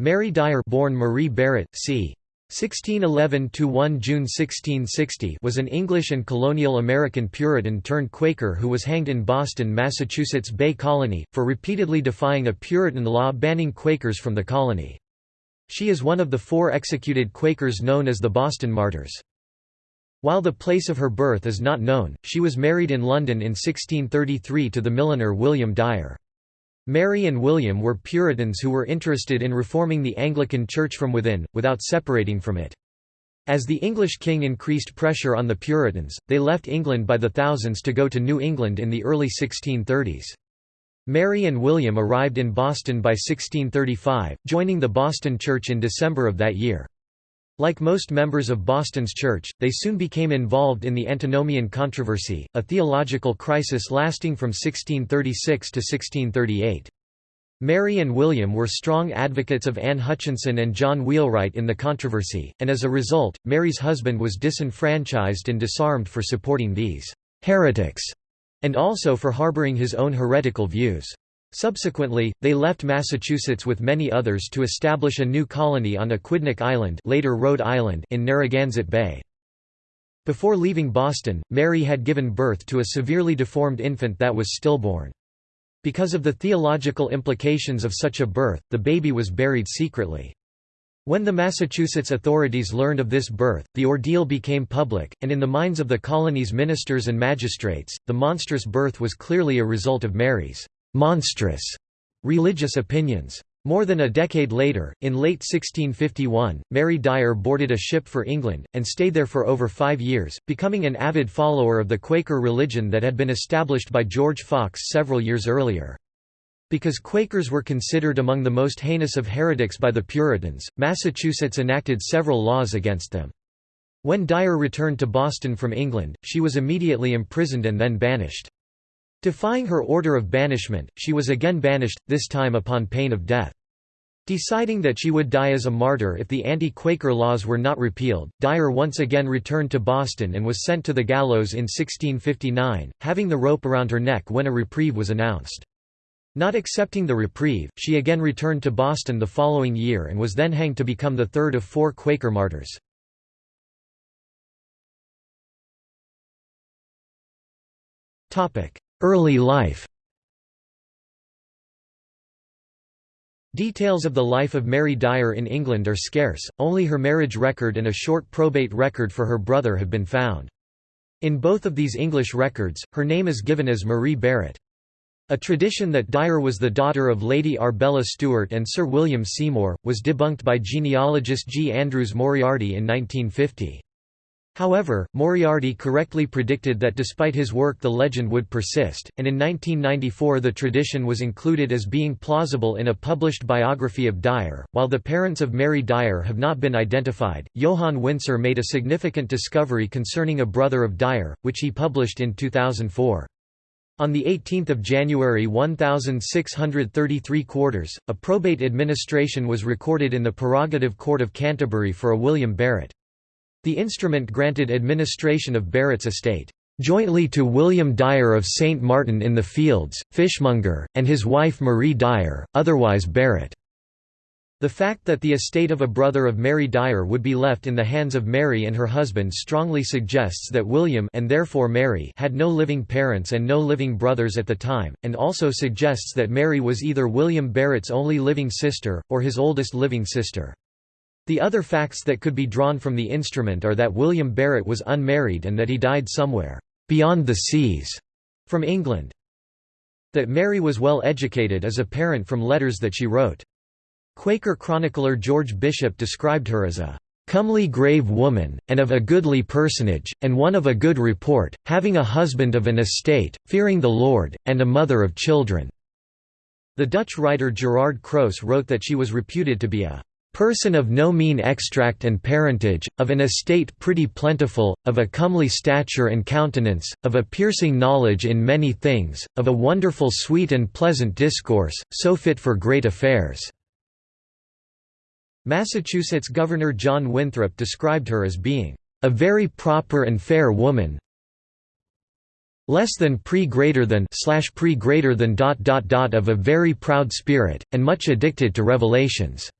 Mary Dyer born Marie Barrett, c. 1611–1 June 1660 was an English and colonial American Puritan turned Quaker who was hanged in Boston, Massachusetts Bay Colony, for repeatedly defying a Puritan law banning Quakers from the colony. She is one of the four executed Quakers known as the Boston Martyrs. While the place of her birth is not known, she was married in London in 1633 to the milliner William Dyer. Mary and William were Puritans who were interested in reforming the Anglican Church from within, without separating from it. As the English king increased pressure on the Puritans, they left England by the thousands to go to New England in the early 1630s. Mary and William arrived in Boston by 1635, joining the Boston Church in December of that year. Like most members of Boston's church, they soon became involved in the Antinomian controversy, a theological crisis lasting from 1636 to 1638. Mary and William were strong advocates of Anne Hutchinson and John Wheelwright in the controversy, and as a result, Mary's husband was disenfranchised and disarmed for supporting these «heretics» and also for harboring his own heretical views. Subsequently, they left Massachusetts with many others to establish a new colony on Aquidneck Island, later Rhode Island in Narragansett Bay. Before leaving Boston, Mary had given birth to a severely deformed infant that was stillborn. Because of the theological implications of such a birth, the baby was buried secretly. When the Massachusetts authorities learned of this birth, the ordeal became public, and in the minds of the colony's ministers and magistrates, the monstrous birth was clearly a result of Mary's monstrous religious opinions. More than a decade later, in late 1651, Mary Dyer boarded a ship for England, and stayed there for over five years, becoming an avid follower of the Quaker religion that had been established by George Fox several years earlier. Because Quakers were considered among the most heinous of heretics by the Puritans, Massachusetts enacted several laws against them. When Dyer returned to Boston from England, she was immediately imprisoned and then banished. Defying her order of banishment, she was again banished, this time upon pain of death. Deciding that she would die as a martyr if the anti-Quaker laws were not repealed, Dyer once again returned to Boston and was sent to the gallows in 1659, having the rope around her neck when a reprieve was announced. Not accepting the reprieve, she again returned to Boston the following year and was then hanged to become the third of four Quaker martyrs. Early life Details of the life of Mary Dyer in England are scarce, only her marriage record and a short probate record for her brother have been found. In both of these English records, her name is given as Marie Barrett. A tradition that Dyer was the daughter of Lady Arbella Stewart and Sir William Seymour, was debunked by genealogist G. Andrews Moriarty in 1950. However, Moriarty correctly predicted that despite his work the legend would persist, and in 1994 the tradition was included as being plausible in a published biography of Dyer. While the parents of Mary Dyer have not been identified, Johan Winsser made a significant discovery concerning a brother of Dyer, which he published in 2004. On 18 January 1633 quarters, a probate administration was recorded in the Prerogative Court of Canterbury for a William Barrett. The instrument granted administration of Barrett's estate, "...jointly to William Dyer of St. Martin in the Fields, fishmonger, and his wife Marie Dyer, otherwise Barrett." The fact that the estate of a brother of Mary Dyer would be left in the hands of Mary and her husband strongly suggests that William and therefore Mary had no living parents and no living brothers at the time, and also suggests that Mary was either William Barrett's only living sister, or his oldest living sister. The other facts that could be drawn from the instrument are that William Barrett was unmarried and that he died somewhere beyond the seas from England. That Mary was well educated is apparent from letters that she wrote. Quaker chronicler George Bishop described her as a comely grave woman, and of a goodly personage, and one of a good report, having a husband of an estate, fearing the Lord, and a mother of children." The Dutch writer Gerard Croese wrote that she was reputed to be a person of no mean extract and parentage, of an estate pretty plentiful, of a comely stature and countenance, of a piercing knowledge in many things, of a wonderful sweet and pleasant discourse, so fit for great affairs." Massachusetts Governor John Winthrop described her as being, "...a very proper and fair woman less than pre greater than slash pre greater than dot dot dot of a very proud spirit, and much addicted to revelations."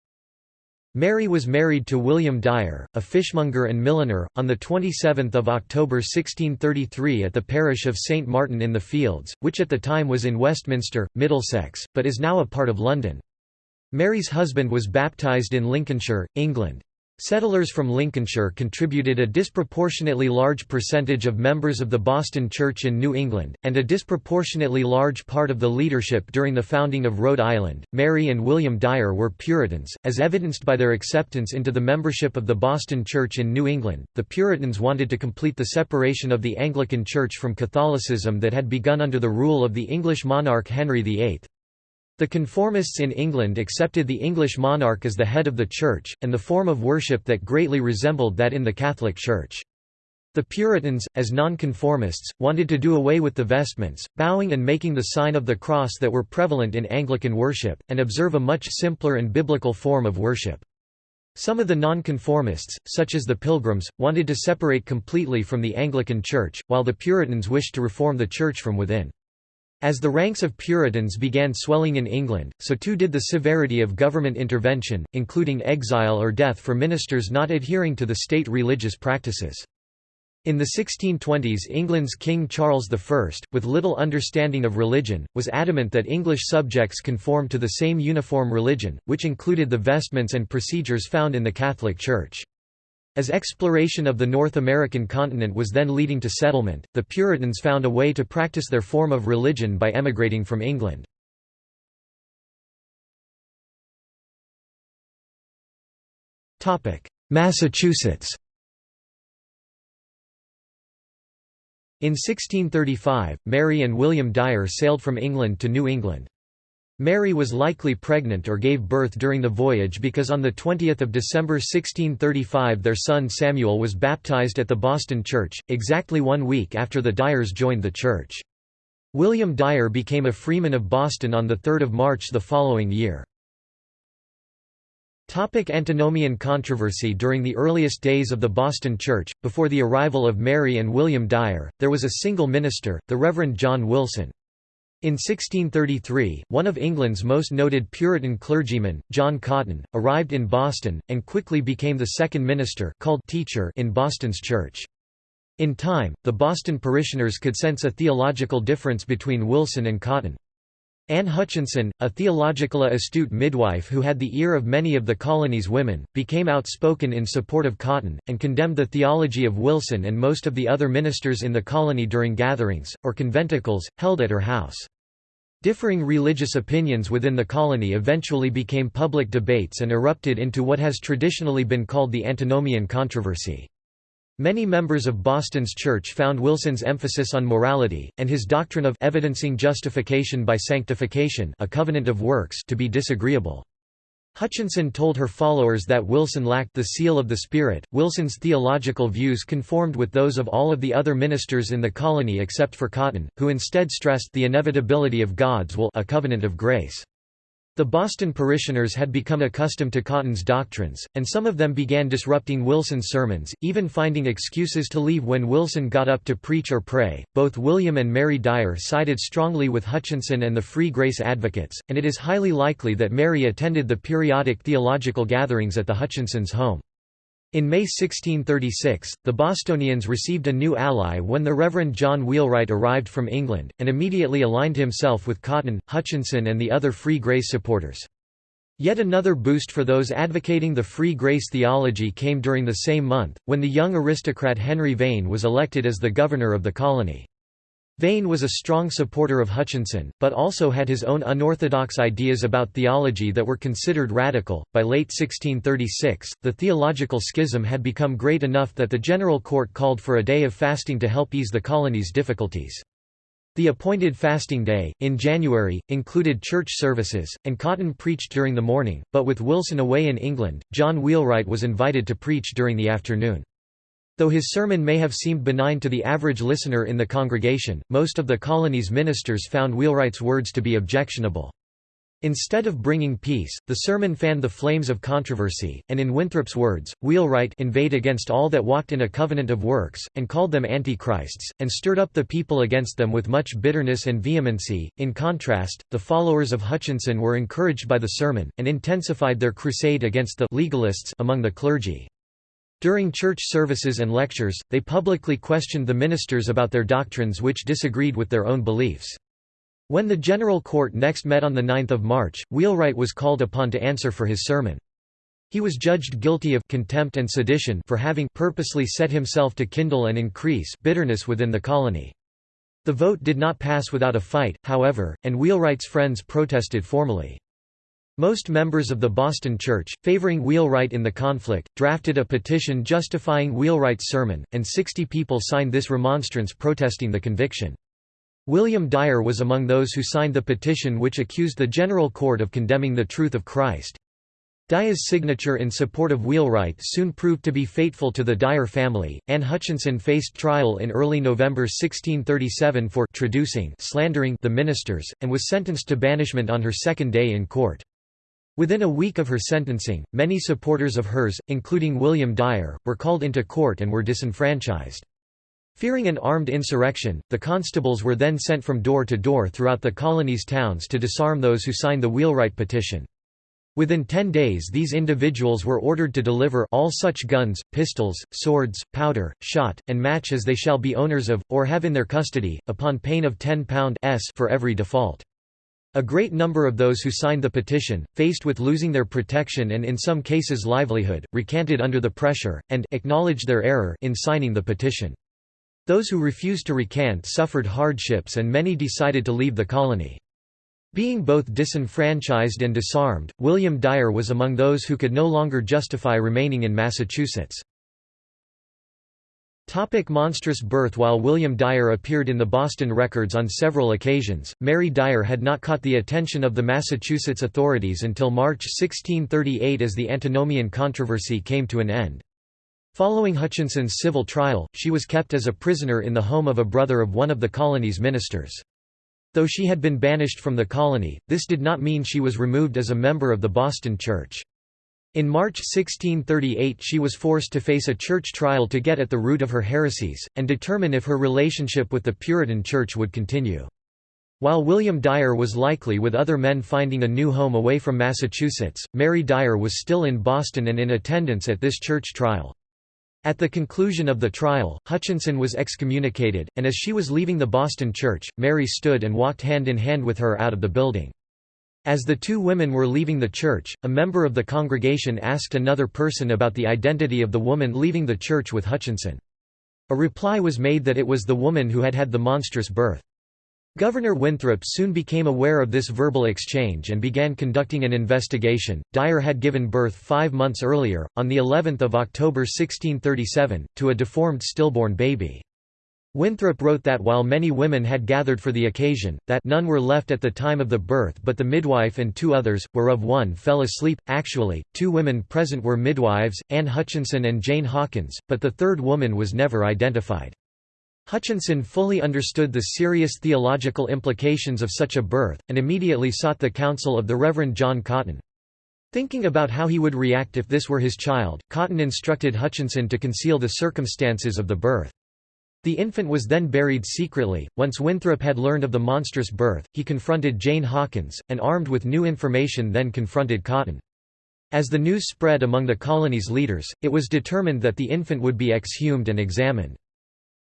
Mary was married to William Dyer, a fishmonger and milliner, on 27 October 1633 at the parish of St Martin in the Fields, which at the time was in Westminster, Middlesex, but is now a part of London. Mary's husband was baptised in Lincolnshire, England. Settlers from Lincolnshire contributed a disproportionately large percentage of members of the Boston Church in New England, and a disproportionately large part of the leadership during the founding of Rhode Island. Mary and William Dyer were Puritans, as evidenced by their acceptance into the membership of the Boston Church in New England. The Puritans wanted to complete the separation of the Anglican Church from Catholicism that had begun under the rule of the English monarch Henry VIII. The conformists in England accepted the English monarch as the head of the Church, and the form of worship that greatly resembled that in the Catholic Church. The Puritans, as nonconformists, wanted to do away with the vestments, bowing and making the sign of the cross that were prevalent in Anglican worship, and observe a much simpler and biblical form of worship. Some of the nonconformists, such as the Pilgrims, wanted to separate completely from the Anglican Church, while the Puritans wished to reform the Church from within. As the ranks of Puritans began swelling in England, so too did the severity of government intervention, including exile or death for ministers not adhering to the state religious practices. In the 1620s England's King Charles I, with little understanding of religion, was adamant that English subjects conform to the same uniform religion, which included the vestments and procedures found in the Catholic Church. As exploration of the North American continent was then leading to settlement, the Puritans found a way to practice their form of religion by emigrating from England. Massachusetts In 1635, Mary and William Dyer sailed from England to New England. Mary was likely pregnant or gave birth during the voyage because on 20 December 1635 their son Samuel was baptized at the Boston Church, exactly one week after the Dyers joined the church. William Dyer became a freeman of Boston on 3 March the following year. Topic antinomian controversy During the earliest days of the Boston Church, before the arrival of Mary and William Dyer, there was a single minister, the Reverend John Wilson. In 1633, one of England's most noted Puritan clergymen, John Cotton, arrived in Boston, and quickly became the second minister called teacher in Boston's church. In time, the Boston parishioners could sense a theological difference between Wilson and Cotton. Anne Hutchinson, a theologically astute midwife who had the ear of many of the colony's women, became outspoken in support of Cotton, and condemned the theology of Wilson and most of the other ministers in the colony during gatherings, or conventicles, held at her house. Differing religious opinions within the colony eventually became public debates and erupted into what has traditionally been called the antinomian controversy. Many members of Boston's church found Wilson's emphasis on morality, and his doctrine of evidencing justification by sanctification a covenant of works to be disagreeable. Hutchinson told her followers that Wilson lacked the seal of the Spirit. Wilson's theological views conformed with those of all of the other ministers in the colony except for Cotton, who instead stressed the inevitability of God's will a covenant of grace. The Boston parishioners had become accustomed to Cotton's doctrines, and some of them began disrupting Wilson's sermons, even finding excuses to leave when Wilson got up to preach or pray. Both William and Mary Dyer sided strongly with Hutchinson and the Free Grace advocates, and it is highly likely that Mary attended the periodic theological gatherings at the Hutchinsons' home. In May 1636, the Bostonians received a new ally when the Reverend John Wheelwright arrived from England, and immediately aligned himself with Cotton, Hutchinson and the other Free Grace supporters. Yet another boost for those advocating the Free Grace theology came during the same month, when the young aristocrat Henry Vane was elected as the governor of the colony. Vane was a strong supporter of Hutchinson, but also had his own unorthodox ideas about theology that were considered radical. By late 1636, the theological schism had become great enough that the General Court called for a day of fasting to help ease the colony's difficulties. The appointed fasting day, in January, included church services, and Cotton preached during the morning, but with Wilson away in England, John Wheelwright was invited to preach during the afternoon. Though his sermon may have seemed benign to the average listener in the congregation, most of the colony's ministers found Wheelwright's words to be objectionable. Instead of bringing peace, the sermon fanned the flames of controversy, and in Winthrop's words, Wheelwright inveighed against all that walked in a covenant of works, and called them antichrists, and stirred up the people against them with much bitterness and vehemency. In contrast, the followers of Hutchinson were encouraged by the sermon, and intensified their crusade against the legalists among the clergy. During church services and lectures, they publicly questioned the ministers about their doctrines which disagreed with their own beliefs. When the General Court next met on 9 March, Wheelwright was called upon to answer for his sermon. He was judged guilty of contempt and sedition for having purposely set himself to kindle and increase bitterness within the colony. The vote did not pass without a fight, however, and Wheelwright's friends protested formally. Most members of the Boston Church, favoring Wheelwright in the conflict, drafted a petition justifying Wheelwright's sermon, and 60 people signed this remonstrance protesting the conviction. William Dyer was among those who signed the petition which accused the General Court of condemning the truth of Christ. Dyer's signature in support of Wheelwright soon proved to be fateful to the Dyer family. Anne Hutchinson faced trial in early November 1637 for traducing slandering the ministers, and was sentenced to banishment on her second day in court. Within a week of her sentencing, many supporters of hers, including William Dyer, were called into court and were disenfranchised. Fearing an armed insurrection, the constables were then sent from door to door throughout the colony's towns to disarm those who signed the Wheelwright petition. Within ten days these individuals were ordered to deliver all such guns, pistols, swords, powder, shot, and match as they shall be owners of, or have in their custody, upon pain of £10 for every default. A great number of those who signed the petition, faced with losing their protection and in some cases livelihood, recanted under the pressure, and acknowledged their error in signing the petition. Those who refused to recant suffered hardships and many decided to leave the colony. Being both disenfranchised and disarmed, William Dyer was among those who could no longer justify remaining in Massachusetts. Topic monstrous birth While William Dyer appeared in the Boston records on several occasions, Mary Dyer had not caught the attention of the Massachusetts authorities until March 1638 as the antinomian controversy came to an end. Following Hutchinson's civil trial, she was kept as a prisoner in the home of a brother of one of the colony's ministers. Though she had been banished from the colony, this did not mean she was removed as a member of the Boston Church. In March 1638 she was forced to face a church trial to get at the root of her heresies, and determine if her relationship with the Puritan Church would continue. While William Dyer was likely with other men finding a new home away from Massachusetts, Mary Dyer was still in Boston and in attendance at this church trial. At the conclusion of the trial, Hutchinson was excommunicated, and as she was leaving the Boston church, Mary stood and walked hand in hand with her out of the building. As the two women were leaving the church, a member of the congregation asked another person about the identity of the woman leaving the church with Hutchinson. A reply was made that it was the woman who had had the monstrous birth. Governor Winthrop soon became aware of this verbal exchange and began conducting an investigation. Dyer had given birth five months earlier, on the 11th of October 1637, to a deformed stillborn baby. Winthrop wrote that while many women had gathered for the occasion, that none were left at the time of the birth but the midwife and two others, whereof one fell asleep. Actually, two women present were midwives, Anne Hutchinson and Jane Hawkins, but the third woman was never identified. Hutchinson fully understood the serious theological implications of such a birth, and immediately sought the counsel of the Reverend John Cotton. Thinking about how he would react if this were his child, Cotton instructed Hutchinson to conceal the circumstances of the birth. The infant was then buried secretly. Once Winthrop had learned of the monstrous birth, he confronted Jane Hawkins, and armed with new information then confronted Cotton. As the news spread among the colony's leaders, it was determined that the infant would be exhumed and examined.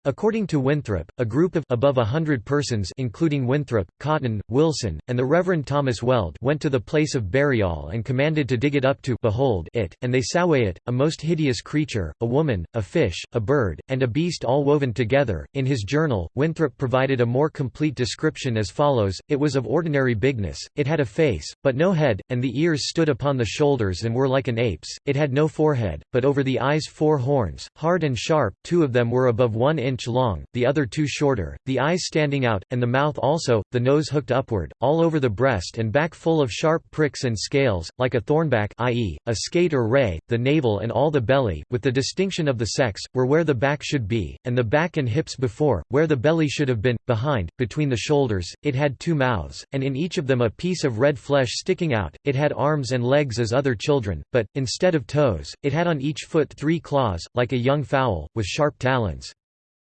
According to Winthrop, a group of above a hundred persons including Winthrop, Cotton, Wilson, and the Reverend Thomas Weld went to the place of burial and commanded to dig it up to behold it, and they saw it, a most hideous creature, a woman, a fish, a bird, and a beast all woven together. In his journal, Winthrop provided a more complete description as follows, it was of ordinary bigness, it had a face, but no head, and the ears stood upon the shoulders and were like an ape's, it had no forehead, but over the eyes four horns, hard and sharp, two of them were above one inch inch long, the other two shorter, the eyes standing out, and the mouth also, the nose hooked upward, all over the breast and back full of sharp pricks and scales, like a thornback i.e., a skate or ray, the navel and all the belly, with the distinction of the sex, were where the back should be, and the back and hips before, where the belly should have been, behind, between the shoulders, it had two mouths, and in each of them a piece of red flesh sticking out, it had arms and legs as other children, but, instead of toes, it had on each foot three claws, like a young fowl, with sharp talons.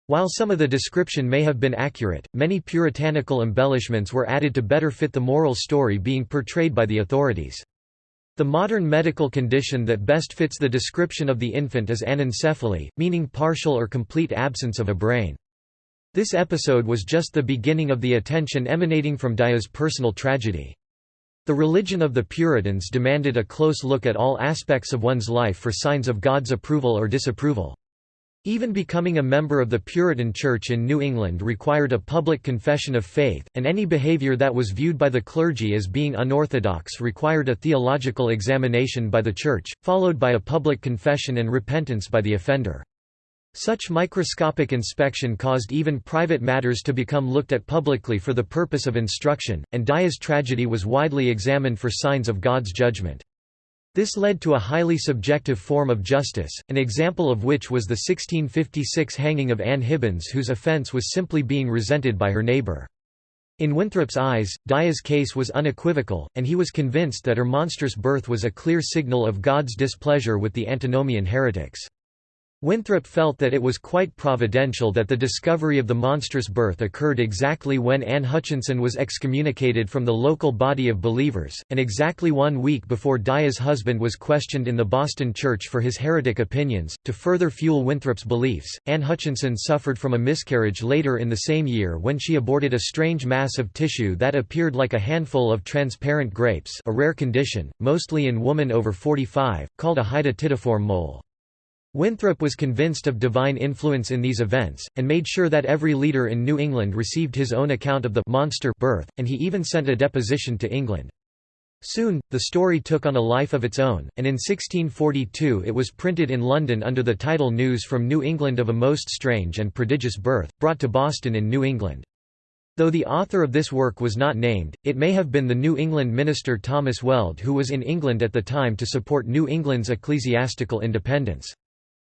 While some of the description may have been accurate, many puritanical embellishments were added to better fit the moral story being portrayed by the authorities. The modern medical condition that best fits the description of the infant is anencephaly, meaning partial or complete absence of a brain. This episode was just the beginning of the attention emanating from Dyer's personal tragedy. The religion of the Puritans demanded a close look at all aspects of one's life for signs of God's approval or disapproval. Even becoming a member of the Puritan Church in New England required a public confession of faith, and any behavior that was viewed by the clergy as being unorthodox required a theological examination by the Church, followed by a public confession and repentance by the offender. Such microscopic inspection caused even private matters to become looked at publicly for the purpose of instruction, and Dyer's tragedy was widely examined for signs of God's judgment. This led to a highly subjective form of justice, an example of which was the 1656 hanging of Anne Hibbins whose offence was simply being resented by her neighbour. In Winthrop's eyes, Dyer's case was unequivocal, and he was convinced that her monstrous birth was a clear signal of God's displeasure with the antinomian heretics. Winthrop felt that it was quite providential that the discovery of the monstrous birth occurred exactly when Anne Hutchinson was excommunicated from the local body of believers, and exactly one week before Dyer's husband was questioned in the Boston church for his heretic opinions. To further fuel Winthrop's beliefs, Anne Hutchinson suffered from a miscarriage later in the same year when she aborted a strange mass of tissue that appeared like a handful of transparent grapes a rare condition, mostly in women over 45, called a hydatidiform mole. Winthrop was convinced of divine influence in these events, and made sure that every leader in New England received his own account of the monster birth, and he even sent a deposition to England. Soon, the story took on a life of its own, and in 1642 it was printed in London under the title News from New England of a Most Strange and Prodigious Birth, brought to Boston in New England. Though the author of this work was not named, it may have been the New England minister Thomas Weld who was in England at the time to support New England's ecclesiastical independence.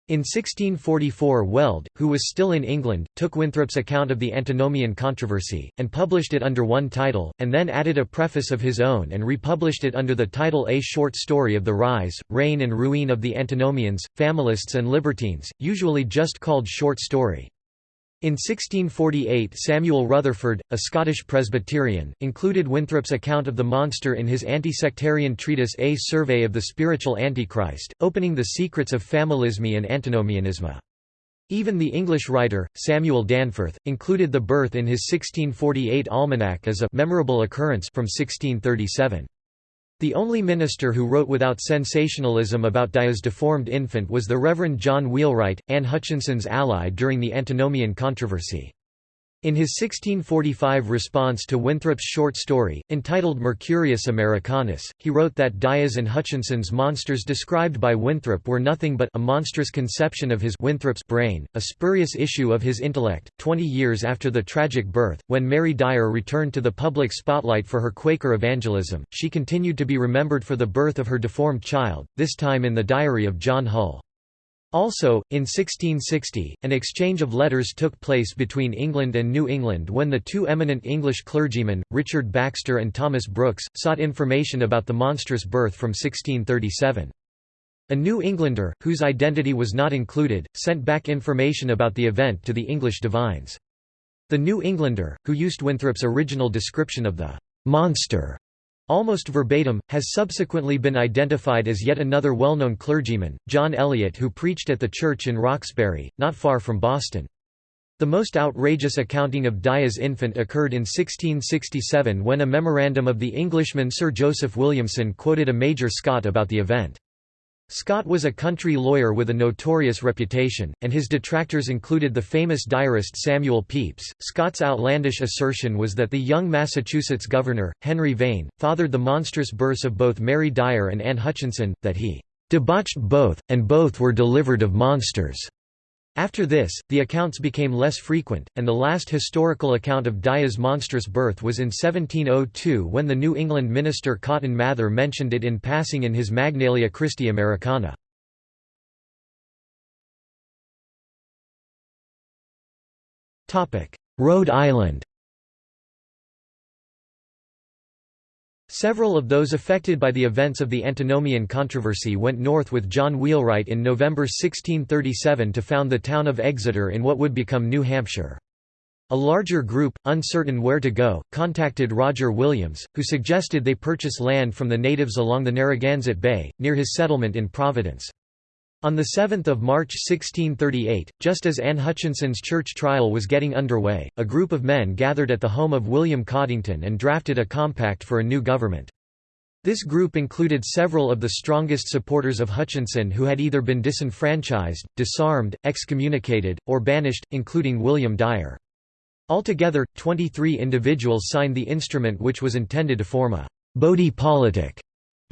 In 1644 Weld, who was still in England, took Winthrop's account of the antinomian controversy, and published it under one title, and then added a preface of his own and republished it under the title A Short Story of the Rise, Reign and Ruin of the Antinomians, Familists and Libertines, usually just called Short Story. In 1648 Samuel Rutherford, a Scottish Presbyterian, included Winthrop's account of the monster in his anti-sectarian treatise A Survey of the Spiritual Antichrist, opening the secrets of familisme and antinomianism. Even the English writer, Samuel Danforth, included the birth in his 1648 almanac as a memorable occurrence from 1637. The only minister who wrote without sensationalism about Dyer's deformed infant was the Reverend John Wheelwright, Anne Hutchinson's ally during the antinomian controversy. In his 1645 response to Winthrop's short story, entitled Mercurius Americanus, he wrote that Dyer's and Hutchinson's monsters described by Winthrop were nothing but a monstrous conception of his Winthrop's brain, a spurious issue of his intellect. Twenty years after the tragic birth, when Mary Dyer returned to the public spotlight for her Quaker evangelism, she continued to be remembered for the birth of her deformed child, this time in the diary of John Hull. Also, in 1660, an exchange of letters took place between England and New England when the two eminent English clergymen, Richard Baxter and Thomas Brooks, sought information about the monstrous birth from 1637. A New Englander, whose identity was not included, sent back information about the event to the English divines. The New Englander, who used Winthrop's original description of the «monster» Almost verbatim, has subsequently been identified as yet another well-known clergyman, John Eliot who preached at the church in Roxbury, not far from Boston. The most outrageous accounting of Dyer's infant occurred in 1667 when a memorandum of the Englishman Sir Joseph Williamson quoted a Major Scott about the event. Scott was a country lawyer with a notorious reputation, and his detractors included the famous diarist Samuel Pepys. Scott's outlandish assertion was that the young Massachusetts governor, Henry Vane, fathered the monstrous births of both Mary Dyer and Anne Hutchinson, that he debauched both, and both were delivered of monsters. After this, the accounts became less frequent, and the last historical account of Dyer's monstrous birth was in 1702 when the New England minister Cotton Mather mentioned it in passing in his Magnalia Christi Americana. Rhode Island Several of those affected by the events of the Antinomian controversy went north with John Wheelwright in November 1637 to found the town of Exeter in what would become New Hampshire. A larger group, uncertain where to go, contacted Roger Williams, who suggested they purchase land from the natives along the Narragansett Bay, near his settlement in Providence. On 7 March 1638, just as Anne Hutchinson's church trial was getting underway, a group of men gathered at the home of William Coddington and drafted a compact for a new government. This group included several of the strongest supporters of Hutchinson who had either been disenfranchised, disarmed, excommunicated, or banished, including William Dyer. Altogether, 23 individuals signed the instrument which was intended to form a «body politic»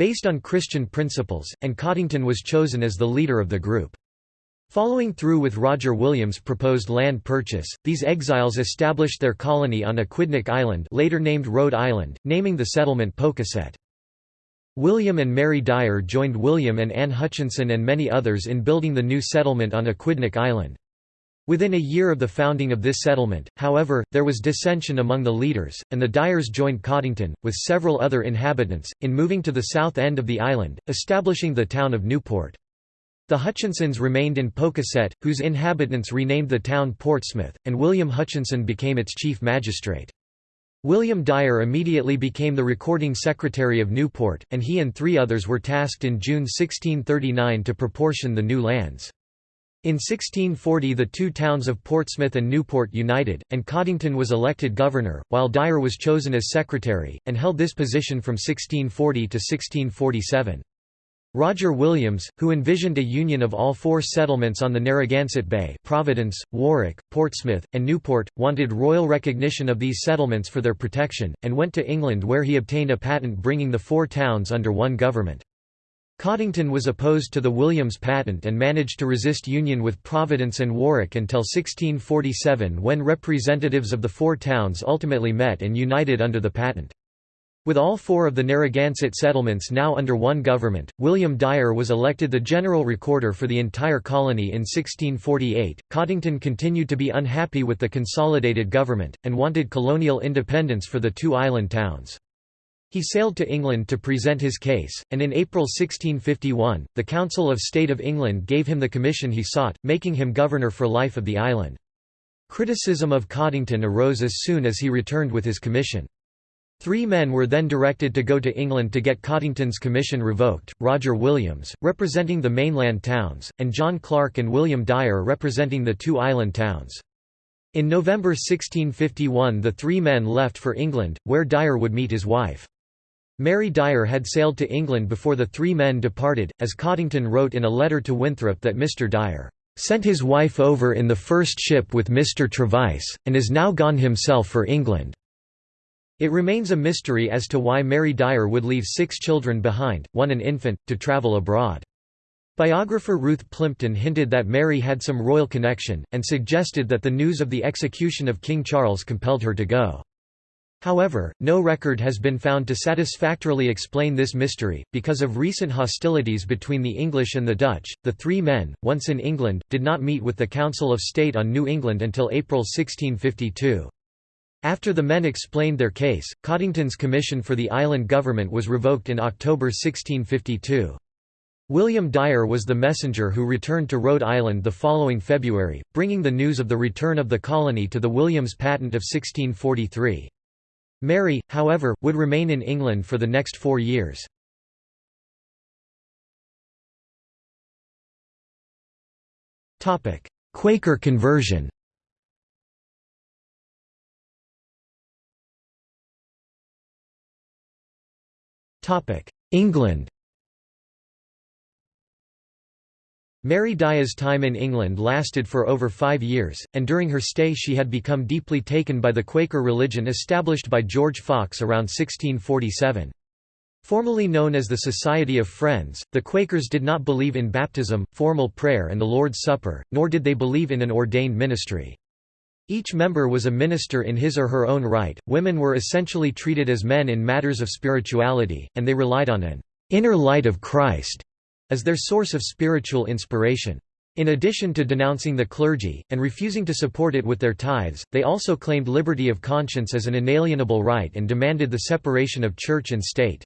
based on Christian principles, and Coddington was chosen as the leader of the group. Following through with Roger Williams' proposed land purchase, these exiles established their colony on Aquidneck Island later named Rhode Island, naming the settlement Pocasset. William and Mary Dyer joined William and Anne Hutchinson and many others in building the new settlement on Aquidneck Island. Within a year of the founding of this settlement, however, there was dissension among the leaders, and the Dyers joined Coddington, with several other inhabitants, in moving to the south end of the island, establishing the town of Newport. The Hutchinsons remained in Pocasset, whose inhabitants renamed the town Portsmouth, and William Hutchinson became its chief magistrate. William Dyer immediately became the recording secretary of Newport, and he and three others were tasked in June 1639 to proportion the new lands. In 1640 the two towns of Portsmouth and Newport united, and Coddington was elected governor, while Dyer was chosen as secretary, and held this position from 1640 to 1647. Roger Williams, who envisioned a union of all four settlements on the Narragansett Bay Providence, Warwick, Portsmouth, and Newport, wanted royal recognition of these settlements for their protection, and went to England where he obtained a patent bringing the four towns under one government. Coddington was opposed to the Williams patent and managed to resist union with Providence and Warwick until 1647 when representatives of the four towns ultimately met and united under the patent. With all four of the Narragansett settlements now under one government, William Dyer was elected the general recorder for the entire colony in 1648. Coddington continued to be unhappy with the consolidated government, and wanted colonial independence for the two island towns. He sailed to England to present his case, and in April 1651, the Council of State of England gave him the commission he sought, making him governor for life of the island. Criticism of Coddington arose as soon as he returned with his commission. Three men were then directed to go to England to get Coddington's commission revoked, Roger Williams, representing the mainland towns, and John Clark and William Dyer representing the two island towns. In November 1651 the three men left for England, where Dyer would meet his wife. Mary Dyer had sailed to England before the three men departed, as Coddington wrote in a letter to Winthrop that Mr. Dyer "...sent his wife over in the first ship with Mr. Trevice, and is now gone himself for England." It remains a mystery as to why Mary Dyer would leave six children behind, one an infant, to travel abroad. Biographer Ruth Plimpton hinted that Mary had some royal connection, and suggested that the news of the execution of King Charles compelled her to go. However, no record has been found to satisfactorily explain this mystery. Because of recent hostilities between the English and the Dutch, the three men, once in England, did not meet with the Council of State on New England until April 1652. After the men explained their case, Coddington's commission for the island government was revoked in October 1652. William Dyer was the messenger who returned to Rhode Island the following February, bringing the news of the return of the colony to the Williams Patent of 1643. Mary, however, would remain in England for the next four years. Quaker conversion England Mary Dyer's time in England lasted for over five years, and during her stay she had become deeply taken by the Quaker religion established by George Fox around 1647. Formerly known as the Society of Friends, the Quakers did not believe in baptism, formal prayer and the Lord's Supper, nor did they believe in an ordained ministry. Each member was a minister in his or her own right, women were essentially treated as men in matters of spirituality, and they relied on an inner light of Christ as their source of spiritual inspiration. In addition to denouncing the clergy, and refusing to support it with their tithes, they also claimed liberty of conscience as an inalienable right and demanded the separation of church and state.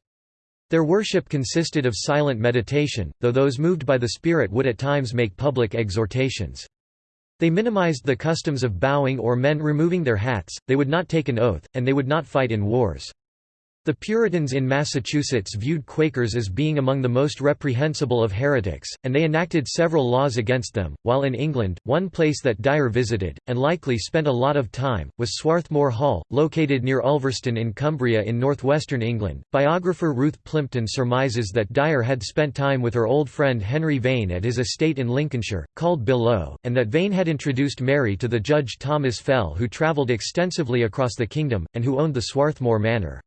Their worship consisted of silent meditation, though those moved by the Spirit would at times make public exhortations. They minimized the customs of bowing or men removing their hats, they would not take an oath, and they would not fight in wars. The Puritans in Massachusetts viewed Quakers as being among the most reprehensible of heretics, and they enacted several laws against them. While in England, one place that Dyer visited, and likely spent a lot of time, was Swarthmoor Hall, located near Ulverston in Cumbria in northwestern England. Biographer Ruth Plimpton surmises that Dyer had spent time with her old friend Henry Vane at his estate in Lincolnshire, called Belleau, and that Vane had introduced Mary to the judge Thomas Fell, who travelled extensively across the kingdom, and who owned the Swarthmoor Manor.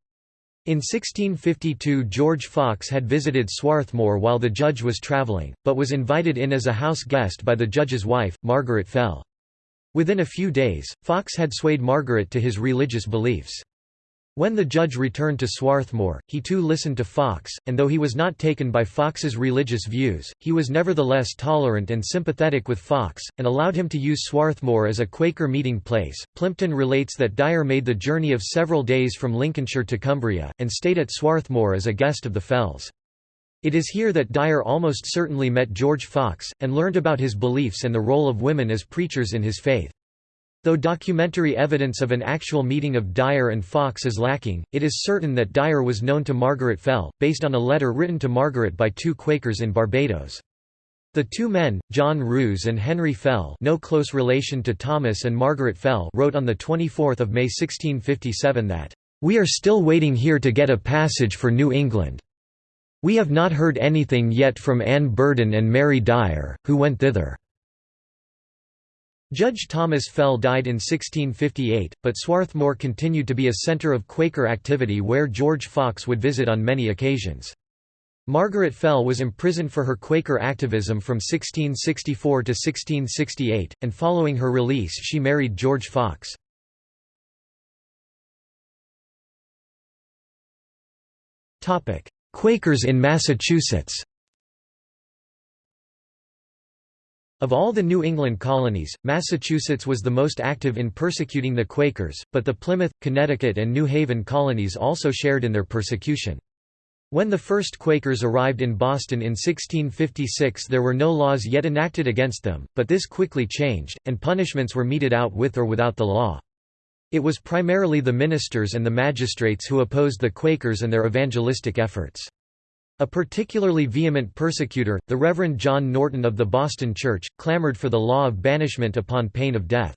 In 1652 George Fox had visited Swarthmoor while the judge was travelling, but was invited in as a house guest by the judge's wife, Margaret Fell. Within a few days, Fox had swayed Margaret to his religious beliefs. When the judge returned to Swarthmoor, he too listened to Fox, and though he was not taken by Fox's religious views, he was nevertheless tolerant and sympathetic with Fox, and allowed him to use Swarthmoor as a Quaker meeting place. Plimpton relates that Dyer made the journey of several days from Lincolnshire to Cumbria, and stayed at Swarthmore as a guest of the Fells. It is here that Dyer almost certainly met George Fox, and learned about his beliefs and the role of women as preachers in his faith. Though documentary evidence of an actual meeting of Dyer and Fox is lacking, it is certain that Dyer was known to Margaret Fell, based on a letter written to Margaret by two Quakers in Barbados. The two men, John Rous and Henry Fell no close relation to Thomas and Margaret Fell wrote on 24 May 1657 that, "...we are still waiting here to get a passage for New England. We have not heard anything yet from Anne Burden and Mary Dyer, who went thither." Judge Thomas Fell died in 1658, but Swarthmoor continued to be a centre of Quaker activity where George Fox would visit on many occasions. Margaret Fell was imprisoned for her Quaker activism from 1664 to 1668, and following her release she married George Fox. Quakers in Massachusetts Of all the New England colonies, Massachusetts was the most active in persecuting the Quakers, but the Plymouth, Connecticut and New Haven colonies also shared in their persecution. When the first Quakers arrived in Boston in 1656 there were no laws yet enacted against them, but this quickly changed, and punishments were meted out with or without the law. It was primarily the ministers and the magistrates who opposed the Quakers and their evangelistic efforts. A particularly vehement persecutor, the Reverend John Norton of the Boston Church, clamored for the law of banishment upon pain of death.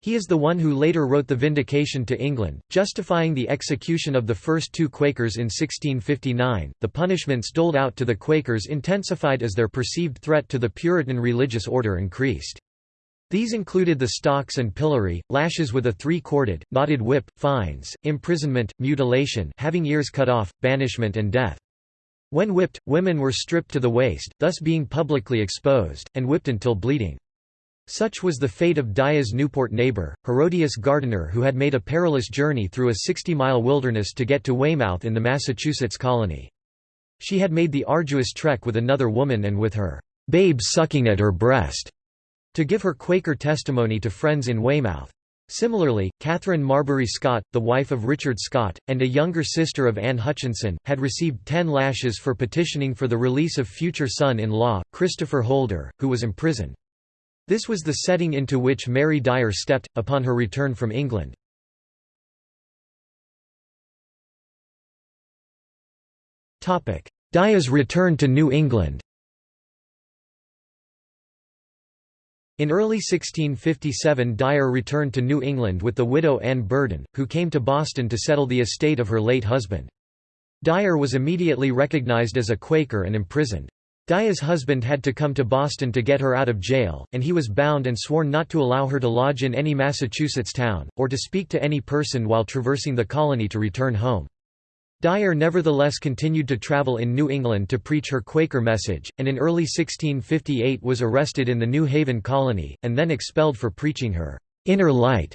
He is the one who later wrote the Vindication to England, justifying the execution of the first two Quakers in 1659. The punishments doled out to the Quakers intensified as their perceived threat to the Puritan religious order increased. These included the stocks and pillory, lashes with a three-corded, knotted whip, fines, imprisonment, mutilation having ears cut off, banishment and death. When whipped, women were stripped to the waist, thus being publicly exposed, and whipped until bleeding. Such was the fate of Dyer's Newport neighbor, Herodias Gardiner who had made a perilous journey through a 60-mile wilderness to get to Weymouth in the Massachusetts colony. She had made the arduous trek with another woman and with her babe sucking at her breast to give her Quaker testimony to friends in Weymouth. Similarly, Catherine Marbury Scott, the wife of Richard Scott, and a younger sister of Anne Hutchinson, had received ten lashes for petitioning for the release of future son-in-law, Christopher Holder, who was imprisoned. This was the setting into which Mary Dyer stepped, upon her return from England. Dyer's return to New England In early 1657 Dyer returned to New England with the widow Anne Burden, who came to Boston to settle the estate of her late husband. Dyer was immediately recognized as a Quaker and imprisoned. Dyer's husband had to come to Boston to get her out of jail, and he was bound and sworn not to allow her to lodge in any Massachusetts town, or to speak to any person while traversing the colony to return home. Dyer nevertheless continued to travel in New England to preach her Quaker message, and in early 1658 was arrested in the New Haven colony, and then expelled for preaching her «inner light»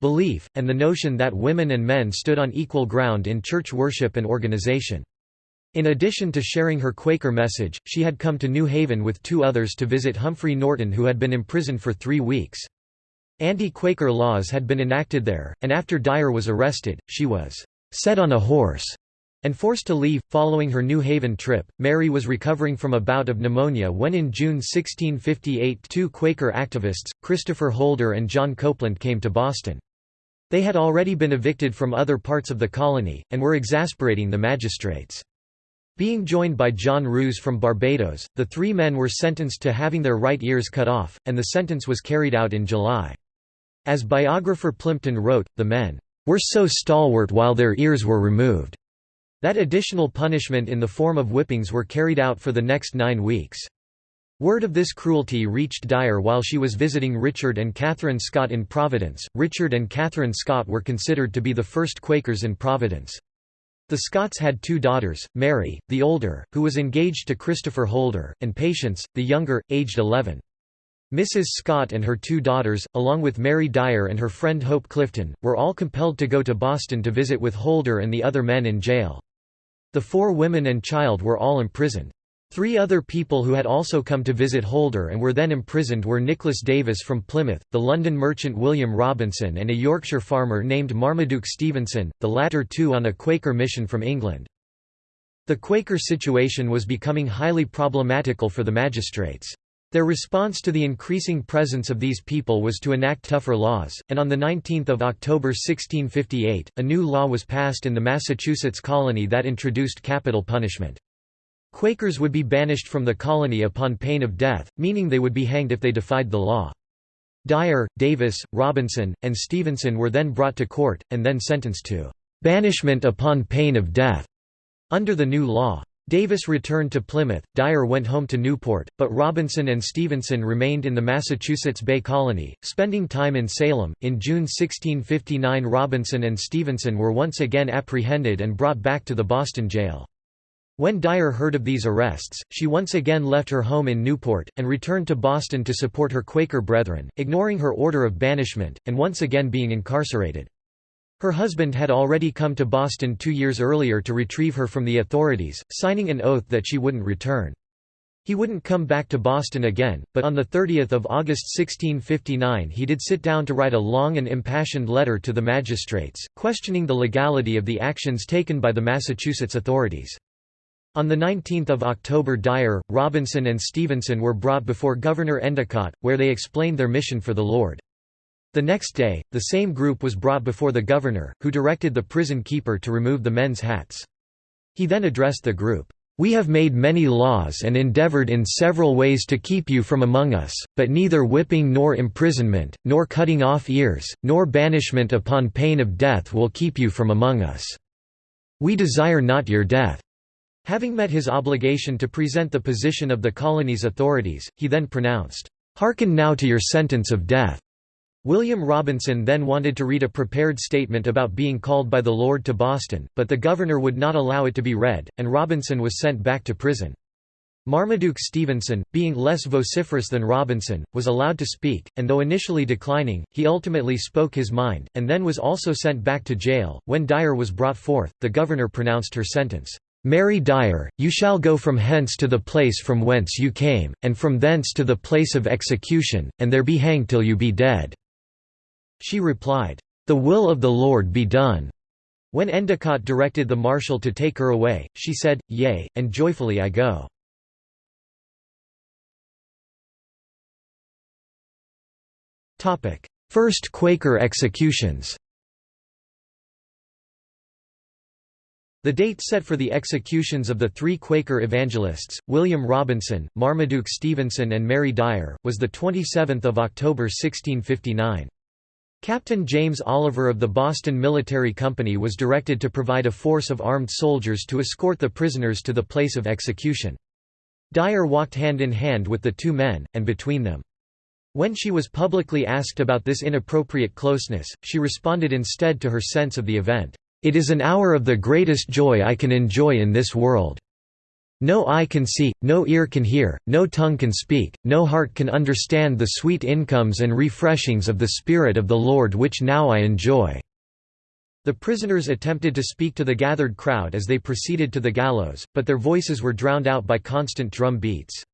belief, and the notion that women and men stood on equal ground in church worship and organization. In addition to sharing her Quaker message, she had come to New Haven with two others to visit Humphrey Norton who had been imprisoned for three weeks. Anti-Quaker laws had been enacted there, and after Dyer was arrested, she was «set on a horse» and forced to leave. Following her New Haven trip, Mary was recovering from a bout of pneumonia when in June 1658 two Quaker activists, Christopher Holder and John Copeland came to Boston. They had already been evicted from other parts of the colony, and were exasperating the magistrates. Being joined by John Rous from Barbados, the three men were sentenced to having their right ears cut off, and the sentence was carried out in July. As biographer Plimpton wrote, the men were so stalwart while their ears were removed. That additional punishment in the form of whippings were carried out for the next nine weeks. Word of this cruelty reached Dyer while she was visiting Richard and Catherine Scott in Providence. Richard and Catherine Scott were considered to be the first Quakers in Providence. The Scotts had two daughters, Mary, the older, who was engaged to Christopher Holder, and Patience, the younger, aged 11. Mrs. Scott and her two daughters, along with Mary Dyer and her friend Hope Clifton, were all compelled to go to Boston to visit with Holder and the other men in jail. The four women and child were all imprisoned. Three other people who had also come to visit Holder and were then imprisoned were Nicholas Davis from Plymouth, the London merchant William Robinson and a Yorkshire farmer named Marmaduke Stevenson, the latter two on a Quaker mission from England. The Quaker situation was becoming highly problematical for the magistrates. Their response to the increasing presence of these people was to enact tougher laws, and on 19 October 1658, a new law was passed in the Massachusetts colony that introduced capital punishment. Quakers would be banished from the colony upon pain of death, meaning they would be hanged if they defied the law. Dyer, Davis, Robinson, and Stevenson were then brought to court, and then sentenced to "...banishment upon pain of death." Under the new law. Davis returned to Plymouth, Dyer went home to Newport, but Robinson and Stevenson remained in the Massachusetts Bay Colony, spending time in Salem. In June 1659, Robinson and Stevenson were once again apprehended and brought back to the Boston jail. When Dyer heard of these arrests, she once again left her home in Newport, and returned to Boston to support her Quaker brethren, ignoring her order of banishment, and once again being incarcerated. Her husband had already come to Boston two years earlier to retrieve her from the authorities, signing an oath that she wouldn't return. He wouldn't come back to Boston again, but on 30 August 1659 he did sit down to write a long and impassioned letter to the magistrates, questioning the legality of the actions taken by the Massachusetts authorities. On 19 October Dyer, Robinson and Stevenson were brought before Governor Endicott, where they explained their mission for the Lord. The next day, the same group was brought before the governor, who directed the prison keeper to remove the men's hats. He then addressed the group, "'We have made many laws and endeavored in several ways to keep you from among us, but neither whipping nor imprisonment, nor cutting off ears, nor banishment upon pain of death will keep you from among us. We desire not your death.' Having met his obligation to present the position of the colony's authorities, he then pronounced, "'Hearken now to your sentence of death.' William Robinson then wanted to read a prepared statement about being called by the Lord to Boston, but the governor would not allow it to be read, and Robinson was sent back to prison. Marmaduke Stevenson, being less vociferous than Robinson, was allowed to speak, and though initially declining, he ultimately spoke his mind, and then was also sent back to jail. When Dyer was brought forth, the governor pronounced her sentence, Mary Dyer, you shall go from hence to the place from whence you came, and from thence to the place of execution, and there be hanged till you be dead. She replied, "'The will of the Lord be done.' When Endicott directed the marshal to take her away, she said, Yea, and joyfully I go. First Quaker executions The date set for the executions of the three Quaker evangelists, William Robinson, Marmaduke Stevenson and Mary Dyer, was 27 October 1659. Captain James Oliver of the Boston Military Company was directed to provide a force of armed soldiers to escort the prisoners to the place of execution. Dyer walked hand in hand with the two men, and between them. When she was publicly asked about this inappropriate closeness, she responded instead to her sense of the event, It is an hour of the greatest joy I can enjoy in this world. No eye can see, no ear can hear, no tongue can speak, no heart can understand the sweet incomes and refreshings of the Spirit of the Lord which now I enjoy." The prisoners attempted to speak to the gathered crowd as they proceeded to the gallows, but their voices were drowned out by constant drum beats.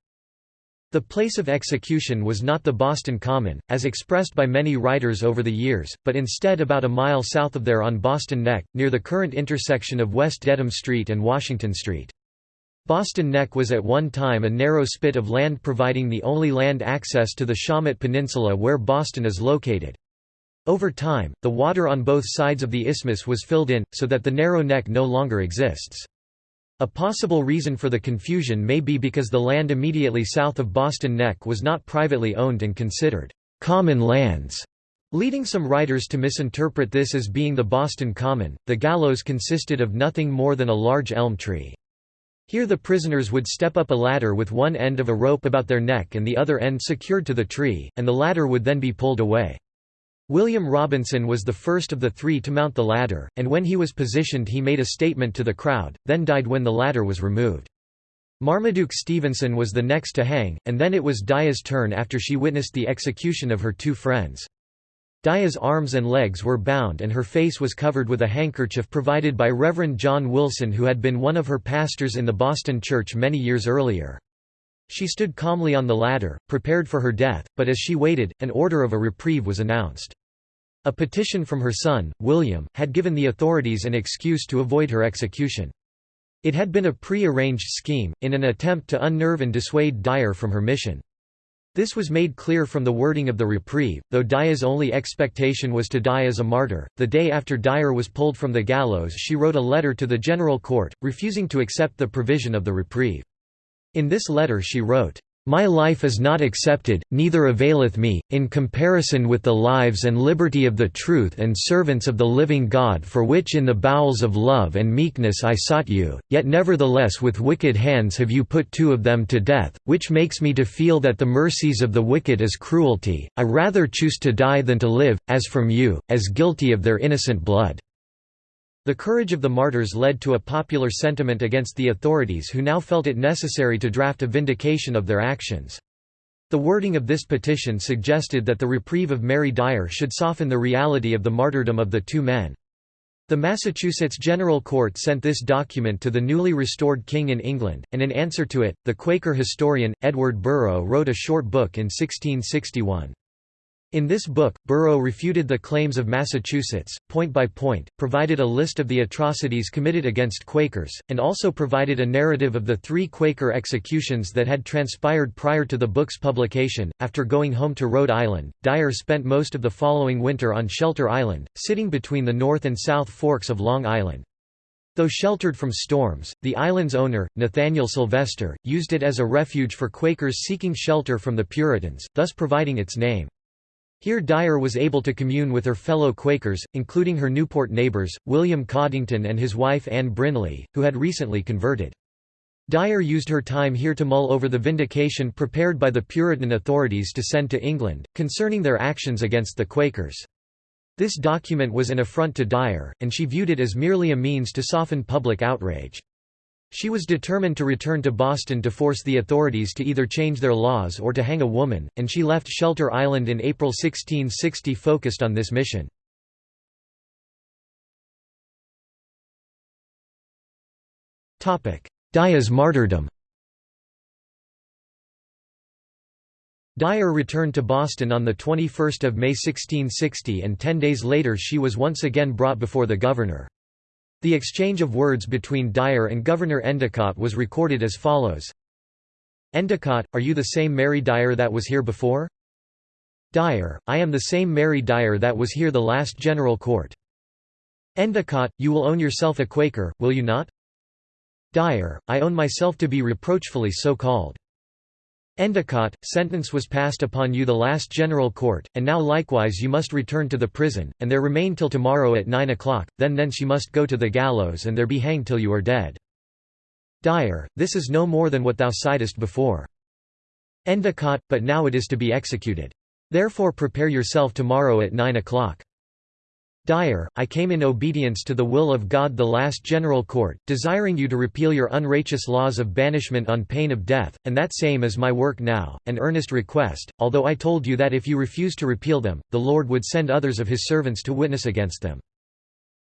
The place of execution was not the Boston Common, as expressed by many writers over the years, but instead about a mile south of there on Boston Neck, near the current intersection of West Dedham Street and Washington Street. Boston Neck was at one time a narrow spit of land providing the only land access to the Shawmut Peninsula where Boston is located. Over time, the water on both sides of the isthmus was filled in, so that the narrow neck no longer exists. A possible reason for the confusion may be because the land immediately south of Boston Neck was not privately owned and considered common lands, leading some writers to misinterpret this as being the Boston Common. The gallows consisted of nothing more than a large elm tree. Here the prisoners would step up a ladder with one end of a rope about their neck and the other end secured to the tree, and the ladder would then be pulled away. William Robinson was the first of the three to mount the ladder, and when he was positioned he made a statement to the crowd, then died when the ladder was removed. Marmaduke Stevenson was the next to hang, and then it was Dyer's turn after she witnessed the execution of her two friends. Dyer's arms and legs were bound and her face was covered with a handkerchief provided by Reverend John Wilson who had been one of her pastors in the Boston Church many years earlier. She stood calmly on the ladder, prepared for her death, but as she waited, an order of a reprieve was announced. A petition from her son, William, had given the authorities an excuse to avoid her execution. It had been a pre-arranged scheme, in an attempt to unnerve and dissuade Dyer from her mission. This was made clear from the wording of the reprieve, though Dyer's only expectation was to die as a martyr. The day after Dyer was pulled from the gallows she wrote a letter to the General Court, refusing to accept the provision of the reprieve. In this letter she wrote, "...my life is not accepted, neither availeth me, in comparison with the lives and liberty of the truth and servants of the living God for which in the bowels of love and meekness I sought you, yet nevertheless with wicked hands have you put two of them to death, which makes me to feel that the mercies of the wicked is cruelty, I rather choose to die than to live, as from you, as guilty of their innocent blood." The courage of the martyrs led to a popular sentiment against the authorities who now felt it necessary to draft a vindication of their actions. The wording of this petition suggested that the reprieve of Mary Dyer should soften the reality of the martyrdom of the two men. The Massachusetts General Court sent this document to the newly restored king in England, and in answer to it, the Quaker historian, Edward Burrough wrote a short book in 1661. In this book, Burrough refuted the claims of Massachusetts, point by point, provided a list of the atrocities committed against Quakers, and also provided a narrative of the three Quaker executions that had transpired prior to the book's publication. After going home to Rhode Island, Dyer spent most of the following winter on Shelter Island, sitting between the North and South Forks of Long Island. Though sheltered from storms, the island's owner, Nathaniel Sylvester, used it as a refuge for Quakers seeking shelter from the Puritans, thus providing its name. Here Dyer was able to commune with her fellow Quakers, including her Newport neighbors, William Coddington and his wife Anne Brinley, who had recently converted. Dyer used her time here to mull over the vindication prepared by the Puritan authorities to send to England, concerning their actions against the Quakers. This document was an affront to Dyer, and she viewed it as merely a means to soften public outrage. She was determined to return to Boston to force the authorities to either change their laws or to hang a woman, and she left Shelter Island in April 1660 focused on this mission. Dyer's martyrdom Dyer returned to Boston on 21 May 1660 and ten days later she was once again brought before the governor. The exchange of words between Dyer and Governor Endicott was recorded as follows. Endicott, are you the same Mary Dyer that was here before? Dyer, I am the same Mary Dyer that was here the last General Court. Endicott, you will own yourself a Quaker, will you not? Dyer, I own myself to be reproachfully so called. Endicott, sentence was passed upon you the last general court, and now likewise you must return to the prison, and there remain till tomorrow at nine o'clock, then thence you must go to the gallows and there be hanged till you are dead. Dyer, this is no more than what thou sightest before. Endicott, but now it is to be executed. Therefore prepare yourself tomorrow at nine o'clock. Dyer, I came in obedience to the will of God the last general court, desiring you to repeal your unrighteous laws of banishment on pain of death, and that same is my work now, an earnest request, although I told you that if you refuse to repeal them, the Lord would send others of his servants to witness against them.